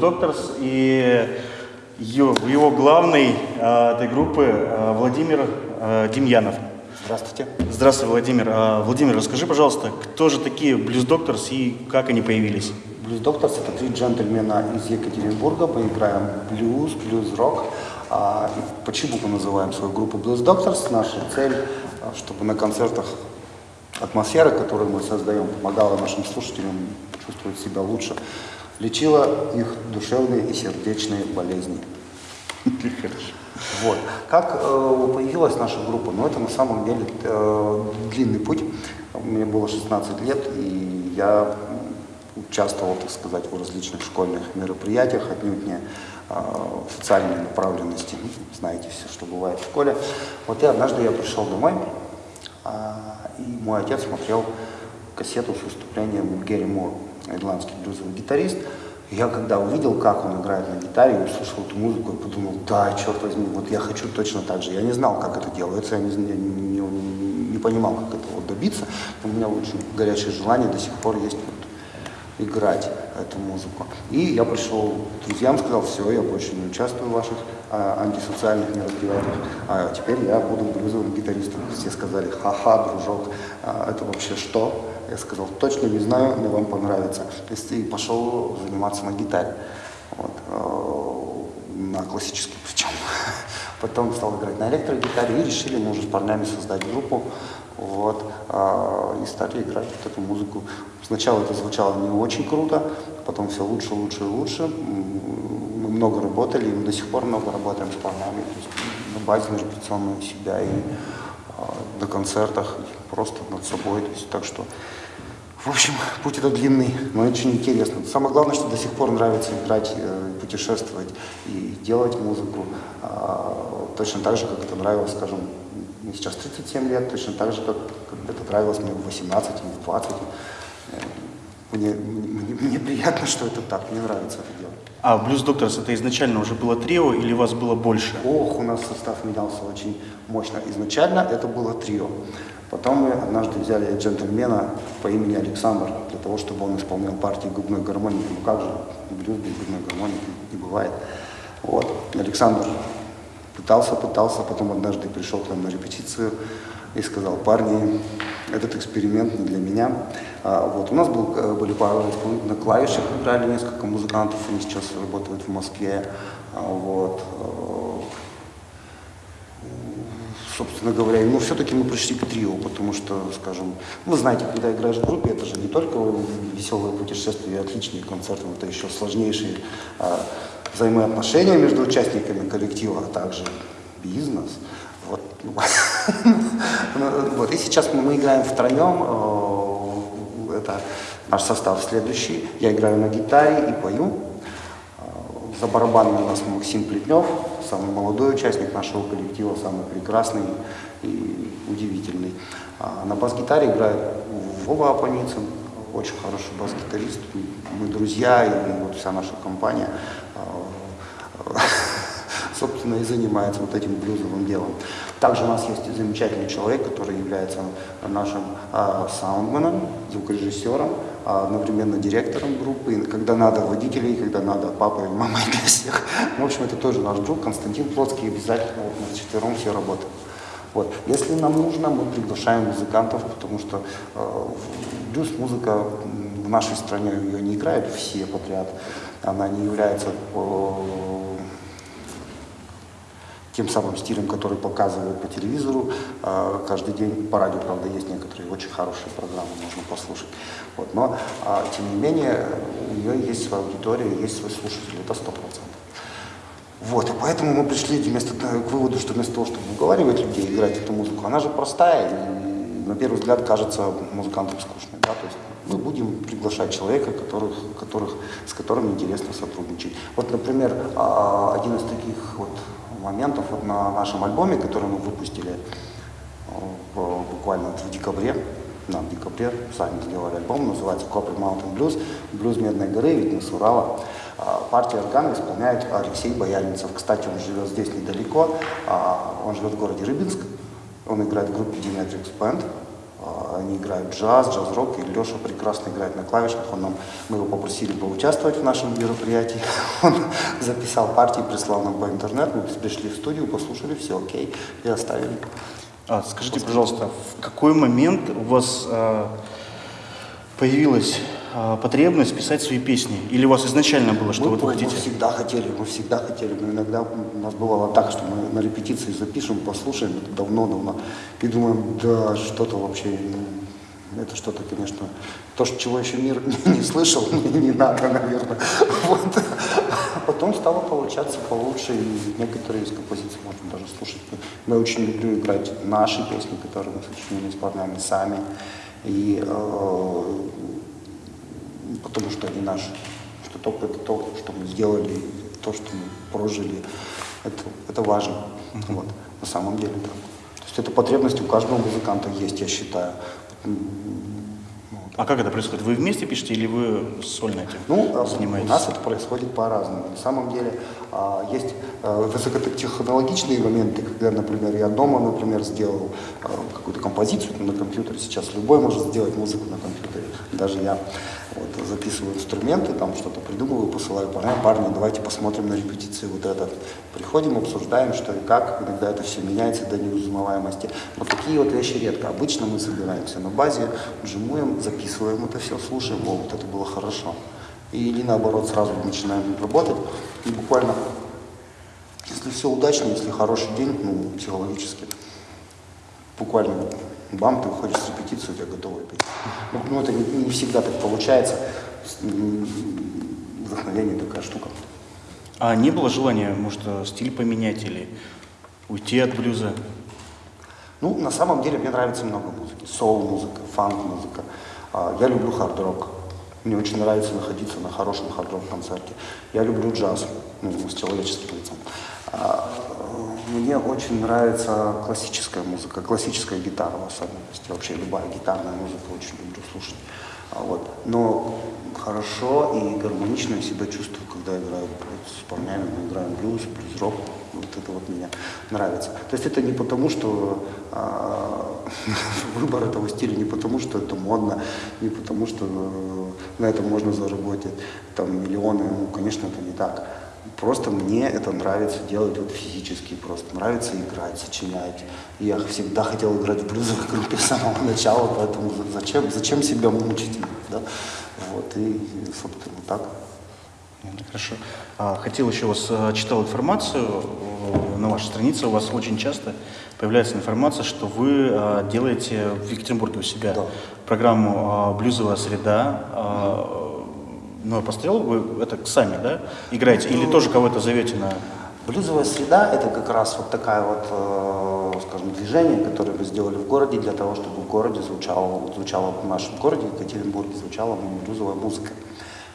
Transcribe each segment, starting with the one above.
Doctors и его главный э, этой группы э, Владимир э, Демьянов. Здравствуйте. Здравствуй, Владимир. Владимир, расскажи, пожалуйста, кто же такие Blues Doctors и как они появились? Blues Doctors – это три джентльмена из Екатеринбурга. Мы играем блюз, блюз-рок. А, почему мы называем свою группу Blues Doctors? Наша цель, а, чтобы на концертах атмосфера, которую мы создаем, помогала нашим слушателям чувствовать себя лучше, лечила их душевные и сердечные болезни. Вот. Как э, появилась наша группа? Ну, это на самом деле э, длинный путь. Мне было 16 лет, и я участвовал, так сказать, в различных школьных мероприятиях, отнюдь не э, социальной направленности. Ну, знаете все, что бывает в школе. Вот и однажды я пришел домой, э, и мой отец смотрел кассету с выступлением Герри Мур, ирландский блюзовый гитарист. Я когда увидел, как он играет на гитаре, услышал эту музыку, я подумал, да, черт возьми, вот я хочу точно так же. Я не знал, как это делается, я не, не, не, понимал, как этого добиться. У меня очень горячее желание до сих пор есть вот, играть эту музыку. И я пришел к друзьям, сказал, все, я больше не участвую в ваших а, антисоциальных мероприятиях, а теперь я буду блюзовым гитаристом. Все сказали, ха-ха, дружок, а, это вообще что? Я сказал, точно не знаю, но вам понравится. То есть и пошел заниматься на гитаре. Вот, э, на классической причем. Потом стал играть на электрогитаре и решили мы уже с парнями создать группу. Вот, э, и стали играть вот эту музыку. Сначала это звучало не очень круто, потом все лучше, лучше и лучше. Мы много работали, и мы до сих пор много работаем с парнями. То есть на базе репетиционную себя и на концертах, просто над собой. То есть, так что в общем, путь это длинный, но очень интересно. Самое главное, что до сих пор нравится играть, э, путешествовать и делать музыку. А, точно так же, как это нравилось, скажем, мне сейчас 37 лет, точно так же, как, как это нравилось мне в 18 или в 20. Э, мне, мне, мне приятно, что это так, мне нравится А Blues Doctors это изначально уже было трио или вас было больше? Ох, у нас состав менялся очень мощно. Изначально это было трио. Потом мы однажды взяли джентльмена по имени Александр, для того, чтобы он исполнял партии губной гармонии. Ну как же, блюз без губной гармонии не бывает. Вот. Александр пытался, пытался, потом однажды пришел к нам на репетицию и сказал, парни, этот эксперимент не для меня. А, вот. У нас был, э, были пары на клавишах, играли несколько музыкантов, они сейчас работают в Москве. А, вот собственно говоря. Но все-таки мы пришли к трио, потому что, скажем, вы знаете, когда играешь в группе, это же не только веселые путешествия и отличные концерты, это еще сложнейшие а, взаимоотношения между участниками коллектива, а также бизнес. Вот. вот. И сейчас мы, играем втроем. Э, это наш состав следующий. Я играю на гитаре и пою. За барабанами у нас Максим Плетнев, самый молодой участник нашего коллектива, самый прекрасный и удивительный. А на бас-гитаре играет Вова Апаницын, очень хороший бас-гитарист. Мы друзья, и вот вся наша компания, а, собственно, и занимается вот этим блюзовым делом. Также у нас есть замечательный человек, который является нашим а, саундменом, звукорежиссером, а, одновременно директором группы, когда надо водителей, когда надо папой, мамой для всех. В общем, это тоже наш друг Константин Плотский, обязательно вот мы четвером все работаем. Вот. Если нам нужно, мы приглашаем музыкантов, потому что э, блюз-музыка в нашей стране ее не играют все подряд. Она не является э, тем самым стилем, который показывают по телевизору э, каждый день. По радио, правда, есть некоторые очень хорошие программы, можно послушать. Вот, но, э, тем не менее, у нее есть своя аудитория, есть свой слушатель, это сто процентов. Вот, и поэтому мы пришли вместо, к выводу, что вместо того, чтобы уговаривать людей играть эту музыку, она же простая, и на первый взгляд кажется музыкантам скучной. Да? То есть мы будем приглашать человека, которых, которых, с которым интересно сотрудничать. Вот, например, а, один из моментов вот на нашем альбоме, который мы выпустили э, буквально в декабре, да, декабре сами сделали альбом, называется Copper Mountain Blues, блюз Медной горы, видно с Урала. А, органа исполняет Алексей Бояринцев. Кстати, он живет здесь недалеко, а, он живет в городе Рыбинск, он играет в группе Dimetrix Band. Они играют джаз, джаз-рок, и Леша прекрасно играет на клавишах. Он нам, мы его попросили поучаствовать в нашем мероприятии. Он записал партии, прислал нам по интернету, мы пришли в студию, послушали, все окей, и оставили. А, скажите, пожалуйста, в какой момент у вас а, появилась потребность писать свои песни? Или у вас изначально было, что мы, вот вы мы хотите? всегда хотели, мы всегда хотели. Но иногда у нас бывало так, что мы на репетиции запишем, послушаем это давно-давно и думаем, да, что-то вообще, ну, это что-то, конечно, то, чего еще мир не, слышал, не надо, наверное. Вот. А потом стало получаться получше, и некоторые из композиций можно даже слушать. Я очень люблю играть наши песни, которые мы сочинили, исполняем сами. И э, потому что они наши. Что только это то, что мы сделали, то, что мы прожили, это, это важно. Вот. На самом деле, да. То есть эта потребность у каждого музыканта есть, я считаю. А как это происходит? Вы вместе пишете или вы сольно этим Ну, а занимаетесь? у нас это происходит по-разному. На самом деле а, есть а, высокотехнологичные моменты, когда, например, я дома, например, сделал а, какую-то композицию на компьютере. Сейчас любой может сделать музыку на компьютере. Даже я вот, записываю инструменты, там что-то придумываю, посылаю парням, парни, давайте посмотрим на репетиции вот это. Приходим, обсуждаем, что и как. Иногда это все меняется до неузнаваемости. Но такие вот вещи редко. Обычно мы собираемся на базе, джимуем, записываем это все, слушаем, о, вот это было хорошо. Или наоборот, сразу начинаем работать. И буквально, если все удачно, если хороший день, ну, психологически, буквально бам, ты выходишь с репетиции, у тебя готовая песня. Ну, ну, это не, не всегда так получается. Вдохновение такая штука. А не было желания, может, стиль поменять или уйти от блюза? Ну, на самом деле мне нравится много музыки. Соул-музыка, фанк-музыка. А, Я люблю хард-рок. Мне очень нравится находиться на хорошем хард-рок концерте. Я люблю джаз, ну, с человеческим лицом. Мне очень нравится классическая музыка, классическая гитара в особенности. Вообще любая гитарная музыка очень люблю слушать. А Вот. Но хорошо и гармонично я себя чувствую, когда играю с парнями, мы играем блюз, блюз-рок. Вот это вот мне нравится. То есть это не потому, что а, выбор этого стиля, не потому, что это модно, не потому, что э, на этом можно заработать там миллионы. Ну, конечно, это не так. Просто мне это нравится делать вот физически, просто нравится играть, сочинять. Я всегда хотел играть в блюзовой группе с самого начала, поэтому зачем, зачем себя мучить? Да? Вот, и, собственно, так. Хорошо. А, Хотел еще вас, э, читал информацию э, на вашей странице, у вас очень часто появляется информация, что вы э, делаете в Екатеринбурге у себя Да. программу «Блюзовая среда». Но пострел вы это сами, да, играете? Или тоже кого-то зовете на... Блюзовая среда – это как раз вот такая вот, э, скажем, движение, которое мы сделали в городе для того, чтобы в городе звучало, звучало в нашем городе, в Екатеринбурге, звучала ну, блюзовая музыка.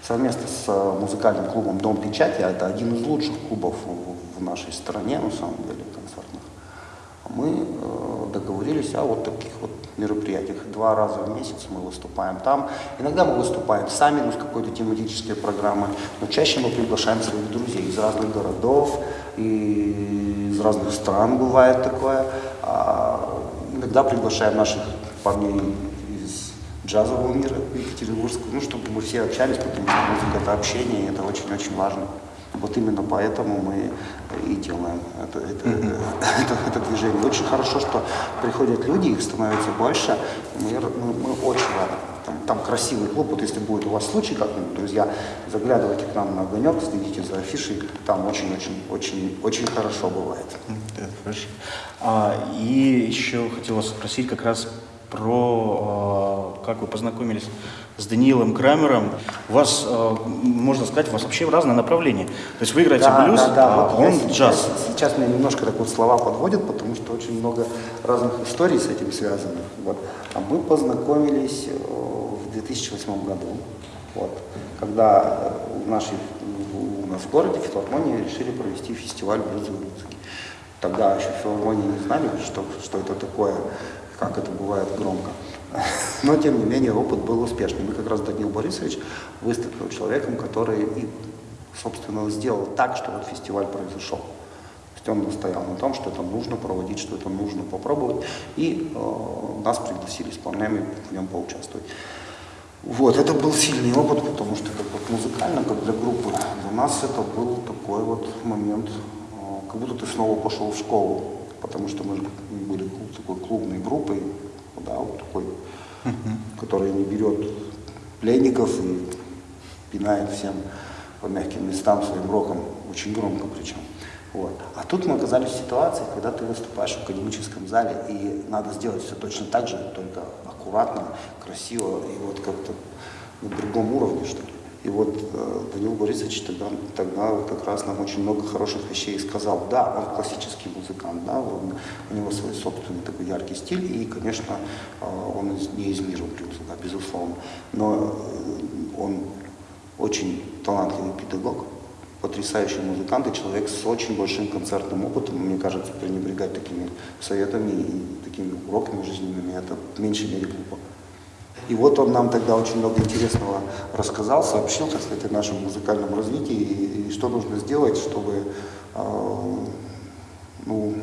Совместно с э, музыкальным клубом «Дом печати», это один из лучших клубов в, в нашей стране, на самом деле, концертных, мы э, договорились о вот таких вот мероприятиях. Два раза в месяц мы выступаем там. Иногда мы выступаем сами, ну, с какой-то тематической программой, но чаще мы приглашаем своих друзей из разных городов, и из разных стран бывает такое. А иногда приглашаем наших парней из джазового мира Екатеринбургского, ну, чтобы мы все общались, потому что музыка – это общение, и это очень-очень важно. Вот именно поэтому мы и делаем это, это, это, это движение. Очень хорошо, что приходят люди, их становится больше. Мы, мы, мы очень рады. Там, там красивый клуб. Вот если будет у вас случай как-нибудь, друзья, заглядывайте к нам на огонек, следите за афишей. Там очень-очень-очень очень хорошо бывает. Это хорошо. А, и еще хотел вас спросить как раз про, э, как вы познакомились с Даниилом Крамером. У вас, э, можно сказать, у вас вообще разное направление. То есть вы играете блюз, а вот он сейчас, джаз. Сейчас меня немножко так вот слова подводят, потому что очень много разных историй с этим связанных. Вот. А мы познакомились э, в 2008 году, вот, когда э, в нашей, у нас в городе, филармонии, решили провести фестиваль блюзовой музыки. Тогда еще в филармонии не знали, что, что это такое, как это бывает громко. Но, тем не менее, опыт был успешным. И как раз Данил Борисович выступил человеком, который и, собственно, сделал так, что вот фестиваль произошел. То есть он настоял на том, что это нужно проводить, что это нужно попробовать. И э, нас пригласили с парнями в нем поучаствовать. Вот, это был сильный опыт, потому что как вот музыкально, как для группы, для нас это был такой вот момент, э, как будто ты снова пошел в школу, потому что мы были такой клубной группой, да, вот такой, которая не берет пленников и пинает всем по мягким местам своим роком, очень громко причем. Вот. А тут мы оказались в ситуации, когда ты выступаешь в академическом зале, и надо сделать все точно так же, только аккуратно, красиво и вот как-то на другом уровне, что ли. И вот э, Данил Борисович тогда, тогда вот как раз нам очень много хороших вещей сказал. Да, он классический музыкант, да, он, у него свой собственный такой яркий стиль, и, конечно, э, он из, не из мира блюза, да, безусловно. Но э, он очень талантливый педагог, потрясающий музыкант и человек с очень большим концертным опытом. Мне кажется, пренебрегать такими советами и такими уроками жизненными, это в меньшей мере глупо. И вот он нам тогда очень много интересного рассказал, сообщил, так сказать, о нашем музыкальном развитии и, и что нужно сделать, чтобы э, ну,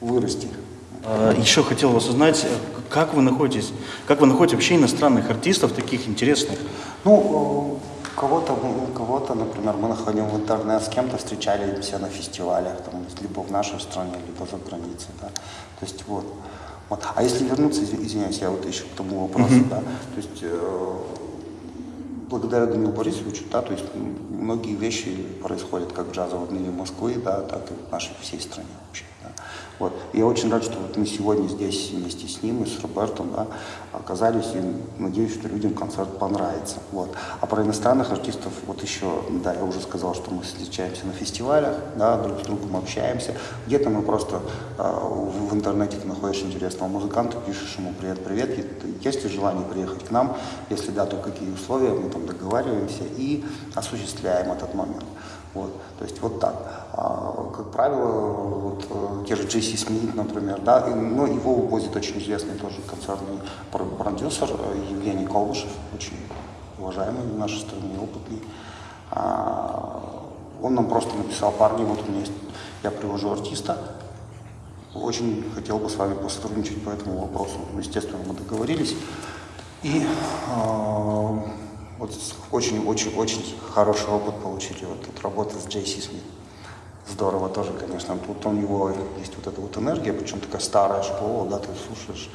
вырасти. А, Еще хотел вас узнать, как вы находитесь, как вы находите вообще иностранных артистов таких интересных? Ну, э, кого-то, кого-то, например, мы находим в интернет, с кем-то встречались на фестивалях, там, либо в нашей стране, либо за границей, да. То есть вот. Вот. А если вернуться, изв- извиняюсь, я вот еще к тому вопросу, да, то есть э, благодаря Данилу Борисовичу, да, то есть многие вещи происходят как в джазовом мире Москвы, да, так и в нашей всей стране вообще. Да. Вот. Я очень рад, что вот мы сегодня здесь вместе с ним и с Робертом да, оказались, и надеюсь, что людям концерт понравится. Вот. А про иностранных артистов, вот еще, да, я уже сказал, что мы встречаемся на фестивалях, да, друг с другом общаемся. Где-то мы просто э, в интернете ты находишь интересного музыканта, пишешь ему привет-привет, есть ли желание приехать к нам, если да, то какие условия, мы там договариваемся и осуществляем этот момент. Вот, то есть вот так. А, как правило, вот э, те же Джейси Смит, например, да, и, ну, его увозит очень известный тоже концертный пр- продюсер э, Евгений Колышев, очень уважаемый в нашей стране, опытный. А, он нам просто написал, парни, вот у меня есть, я привожу артиста, очень хотел бы с вами посотрудничать по этому вопросу. Ну, естественно, мы договорились. И э, вот очень-очень-очень хороший опыт получили вот тут работа с Джейси Смит. Здорово тоже, конечно. Тут у него есть вот эта вот энергия, причем такая старая школа, да, ты слушаешь.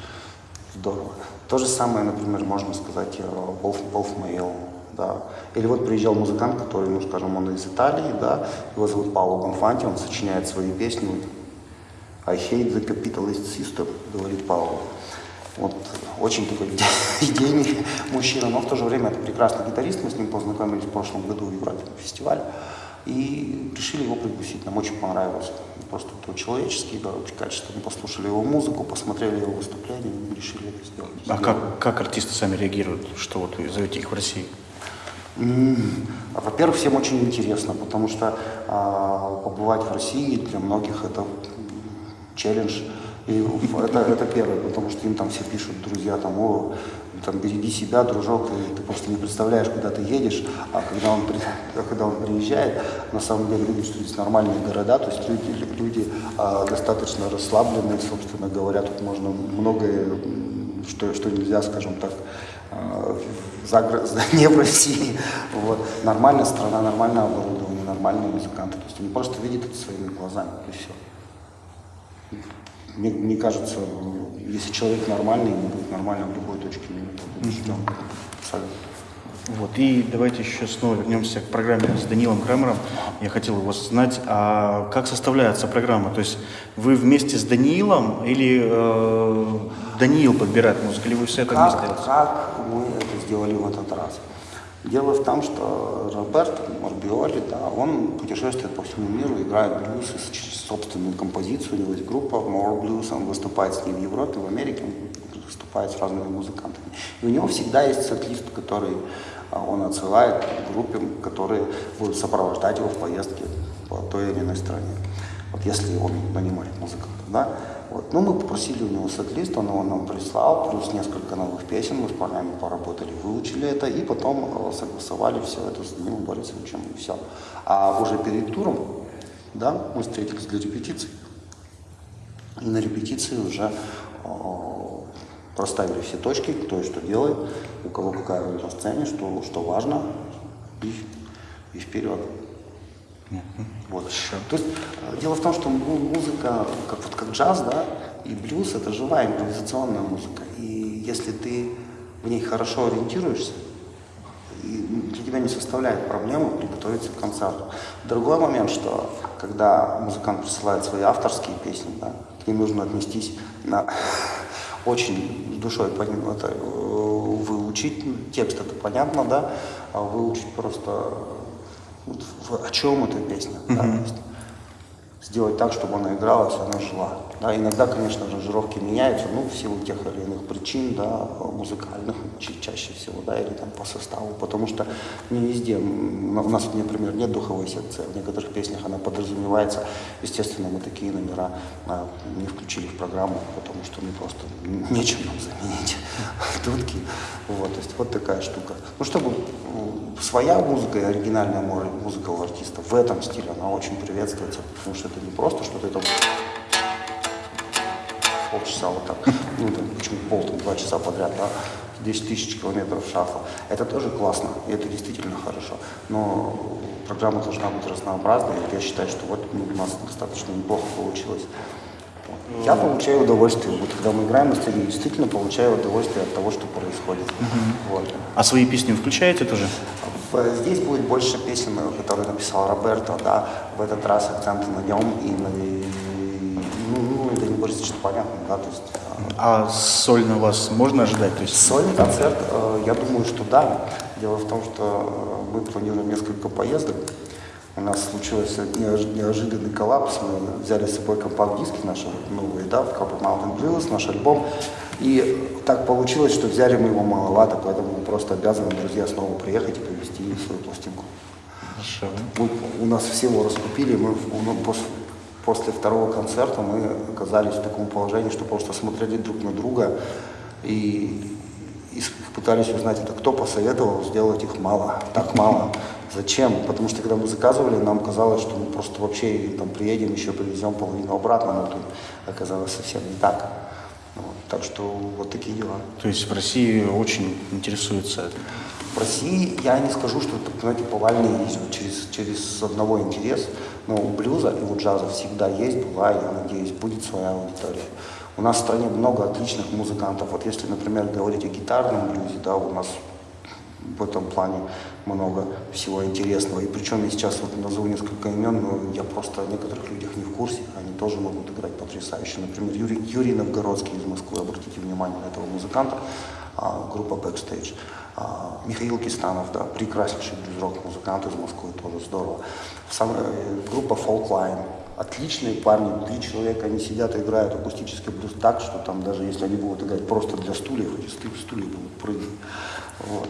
Здорово. То же самое, например, можно сказать, э, Wolf, Wolf Mail, да. Или вот приезжал музыкант, который, ну, скажем, он из Италии, да, его зовут Пауло Бонфанти, он сочиняет свои песни, I hate the capitalist system, говорит Пауло. Вот очень такой идейный мужчина, но в то же время это прекрасный гитарист. Мы с ним познакомились в прошлом году в Европе на фестивале. И решили его пригласить. Нам очень понравилось. Просто по-человечески, да, очень качественно. Послушали его музыку, посмотрели его выступление и решили это сделать. А как, как артисты сами реагируют, что вот вы зовете их в России? Во-первых, всем очень интересно, потому что а, побывать в России для многих это челлендж. И это, это первое, потому что им там все пишут, друзья, там, о, там, береги себя, дружок, ты, ты просто не представляешь, куда ты едешь, а когда он, а когда он приезжает, на самом деле видит, что здесь нормальные города, то есть люди, люди а, достаточно расслабленные, собственно говоря, тут можно многое, что, что нельзя, скажем так, а, за- не в России. Вот. Нормальная страна, нормальное оборудование, нормальные музыканты. То есть они просто видят это своими глазами, и все. Мне, мне кажется, если человек нормальный, ему будет нормально в любой точке мира. Я убежден. Абсолютно. Вот, и давайте еще снова вернемся к программе с Данилом Крамером. Я хотел его знать, а как составляется программа? То есть вы вместе с Даниилом или э, Даниил подбирает музыку, или вы все это вместе Как, делаете? как мы это сделали в этот раз? Дело в том, что Роберт Морбиоли, да, он путешествует по всему миру, играет блюз, собственную композицию, у него есть группа More Blues, он выступает с ней в Европе, в Америке, он выступает с разными музыкантами. И у него всегда есть сет-лист, который а, он отсылает группе, которые будут сопровождать его в поездке по той или иной стране. Вот если он нанимает музыкантов, да. Вот. Ну, мы попросили у него сет-лист, он его нам прислал, плюс несколько новых песен, мы с парнями поработали, выучили это, и потом э, согласовали все это с Данилом Борисовичем, и все. А уже перед туром да, мы встретились для репетиции. И на репетиции уже проставили все точки, кто и что делает, у кого какая роль на сцене, что, что важно, и, и вперед. Вот. То есть э, дело в том, что музыка, как, вот, как джаз, да, и блюз это живая импровизационная музыка. И если ты в ней хорошо ориентируешься, для тебя не составляет проблемы приготовиться к концерту. Другой момент, что когда музыкант присылает свои авторские песни, да, к ним нужно отнестись на очень душой это, э, выучить текст, это понятно, да, а выучить просто вот, в, о чем эта песня, mm-hmm. да, то есть сделать так, чтобы она игралась, она жила. Да, иногда, конечно, аранжировки меняются, ну, в силу тех или иных причин, да, музыкальных ча- чаще всего, да, или там по составу, потому что не везде, у нас, например, нет духовой секции, в некоторых песнях она подразумевается, естественно, мы такие номера а, не включили в программу, потому что ну, просто нечем нам заменить дудки, вот, то есть вот такая штука. Ну, чтобы своя музыка и оригинальная музыка у артиста в этом стиле, она очень приветствуется, потому что это не просто что-то это полчаса вот так, ну, там, почему пол, там, два часа подряд, да, 10 тысяч километров шафа. Это тоже классно, и это действительно хорошо. Но программа должна быть разнообразной, я считаю, что вот ну, у нас достаточно неплохо получилось. Я получаю удовольствие, вот когда мы играем на сцене, действительно получаю удовольствие от того, что происходит. Угу. Вот. А свои песни включаете тоже? Здесь будет больше песен, которые написал Роберто, да, в этот раз акценты на нем и на юмористично понятно, да, то есть... А сольно вас можно ожидать? То есть... Сольный концерт, э, я думаю, что да. Дело в том, что э, мы планируем несколько поездок. У нас случился неожиданный коллапс. Мы взяли с собой компакт-диски наши новые, да, в Couple Mountain Blues, наш альбом. И так получилось, что взяли мы его маловато, поэтому мы просто обязаны, друзья, снова приехать и повезти свою пластинку. Хорошо. Мы, у нас всего раскупили, мы после, после второго концерта мы оказались в таком положении, что просто смотрели друг на друга и, и пытались узнать, это кто посоветовал сделать их мало, так мало. Зачем? Потому что когда мы заказывали, нам казалось, что мы просто вообще там приедем, еще привезем половину обратно, но тут оказалось совсем не так. Вот, так что вот такие дела. То есть в России очень интересуется в России я не скажу, что это, знаете, повальный есть вот через, через одного интерес, но у блюза и у джаза всегда есть, была, я надеюсь, будет своя аудитория. У нас в стране много отличных музыкантов. Вот если, например, говорить о гитарном блюзе, да, у нас в этом плане много всего интересного. И причем я сейчас вот назову несколько имен, но я просто о некоторых людях не в курсе. Они тоже могут играть потрясающе. Например, Юрий, Юрий Новгородский из Москвы, обратите внимание на этого музыканта, а, группа Backstage. А, Михаил Кистанов, да, прекраснейший блюз-рок музыкант из Москвы, тоже здорово. Сам, э, группа Folkline, отличные парни, три человека, они сидят и играют акустический блюз так, что там даже если они будут играть просто для стульев, эти стулья будут прыгать. Вот.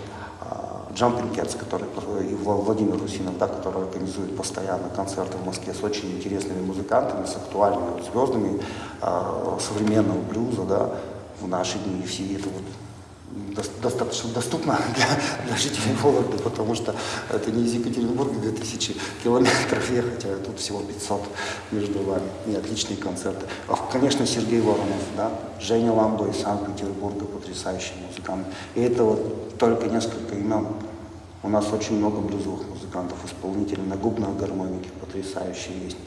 Cats, который, и Владимир Русинов, да, который организует постоянно концерты в Москве с очень интересными музыкантами, с актуальными звездами э, современного блюза, да, в наши дни, и все это вот достаточно доступно для, для жителей Вологды, потому что это не из Екатеринбурга 2000 километров ехать, а тут всего 500 между вами. И отличные концерты. А, конечно, Сергей Воронов, да, Женя Ламбо из Санкт-Петербурга, потрясающий музыкант. И это вот только несколько имен. У нас очень много блюзовых музыкантов, исполнителей на губной гармонике потрясающие есть,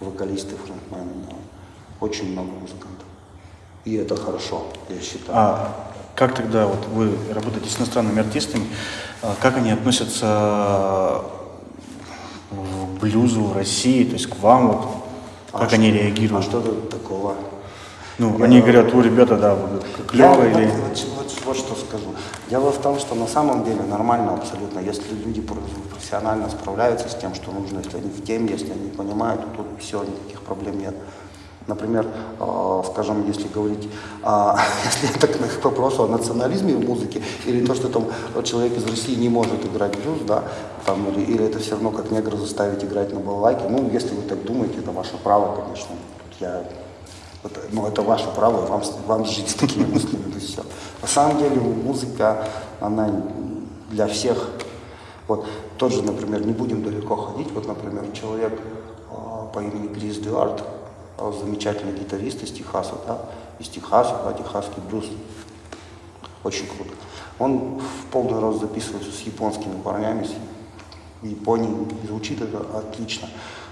вокалисты, фронтмены, да. очень много музыкантов. И это хорошо, я считаю. А как тогда вот вы работаете с иностранными артистами, а, как они относятся к блюзу в России, то есть к вам, вот, а как они реагируют? А что тут такого? Ну, я, они говорят, о, ребята, да, клево я, или... Вот, вот, вот что скажу. Дело в том, что на самом деле нормально абсолютно, если люди профессионально справляются с тем, что нужно, если они в теме, если они понимают, то тут все, никаких проблем нет. Например, э, скажем, если говорить, э, если это к вопросу о национализме в музыке, или то, что там человек из России не может играть блюз, да, там, или, или это все равно как негра заставить играть на балалайке, ну, если вы так думаете, это ваше право, конечно. Тут я, это, ну, это ваше право, вам, вам жить с такими мыслями, это все. На самом деле музыка, она для всех, вот, тот же, например, не будем далеко ходить, вот, например, человек а, по имени Крис Дуарт, а, замечательный гитарист из Техаса, да, из Техаса, да, техасский блюз, очень круто. Он в полный рост записывается с японскими парнями, с Японией, и звучит это отлично.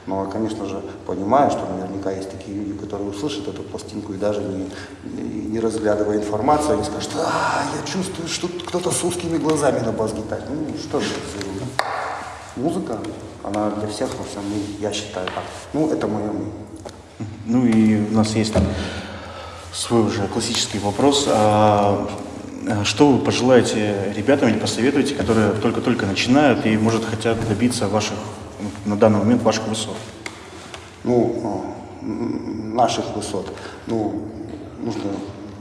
Но, конечно же, понимаю, что наверняка есть такие люди, которые услышат эту пластинку и даже не, не, не разглядывая информацию, они скажут, а, я чувствую, что кто-то с узкими глазами на бас-гитаре. Ну, что же это за? Музыка, она для всех во всем мире, я считаю так. Ну, это мое мнение. Ну и у нас есть свой уже классический вопрос. А, а что вы пожелаете ребятам или посоветуете, которые только-только начинают и, может, хотят добиться ваших, на данный момент, ваших высот? Ну, м, наших высот. Ну, нужно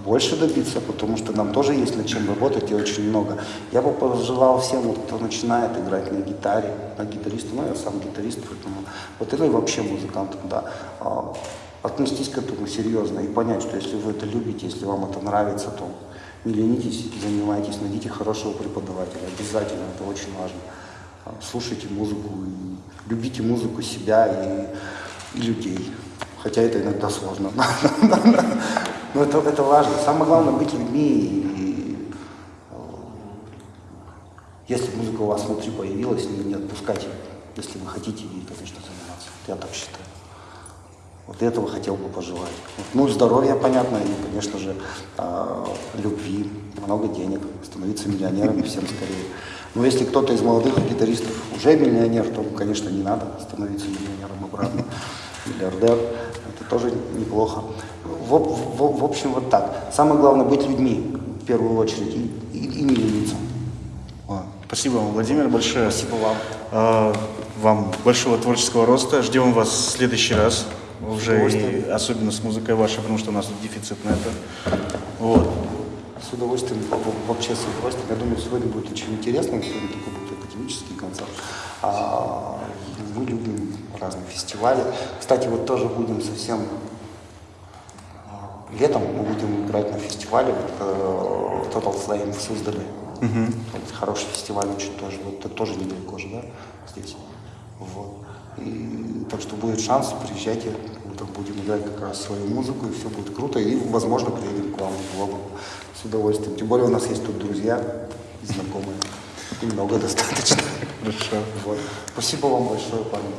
больше добиться, потому что нам тоже есть над чем работать и очень много. Я бы пожелал всем, кто начинает играть на гитаре, на гитаристу, ну я сам гитарист, поэтому вот это и вообще музыкантам, да, а, отнестись к этому серьезно и понять, что если вы это любите, если вам это нравится, то не ленитесь, занимайтесь, найдите хорошего преподавателя, обязательно, это очень важно. А, Слушайте музыку, и любите музыку себя и, и людей. Хотя это иногда сложно. Но это, это важно. Самое главное быть людьми. И, э, если музыка у вас внутри появилась, не, не отпускайте, если вы хотите ей, конечно, заниматься. Я так считаю. Вот этого хотел бы пожелать. Ну, здоровья, понятно, и, конечно же, э, любви, много денег, становиться миллионерами всем скорее. Но если кто-то из молодых гитаристов уже миллионер, то, конечно, не надо становиться миллионером обратно. Миллиардер, это тоже неплохо. В, в- в общем, вот так. Самое главное быть людьми, в первую очередь, и, и- и не лениться. Спасибо вам, Владимир, большое. Спасибо вам. А, Вам большого творческого роста. Ждем вас в следующий раз. Уже и особенно с музыкой вашей, потому что у нас тут дефицит на это. Вот. С удовольствием, вообще с удовольствием. Я думаю, сегодня будет очень интересно, сегодня такой будет академический концерт. А, мы любим разные фестивали. Кстати, вот тоже будем совсем а, летом мы будем играть на фестивале вот, э, Total Flame в Суздале. Вот хороший фестиваль очень тоже. Вот это тоже недалеко же, да, здесь. Вот. И, так что будет шанс, приезжайте, мы там будем играть как раз свою музыку, и все будет круто. И, возможно, приедем к вам в Глобу с удовольствием. Тем более у нас есть тут друзья, и знакомые. Немного достаточно. Хорошо. Вот. Спасибо вам большое, парни.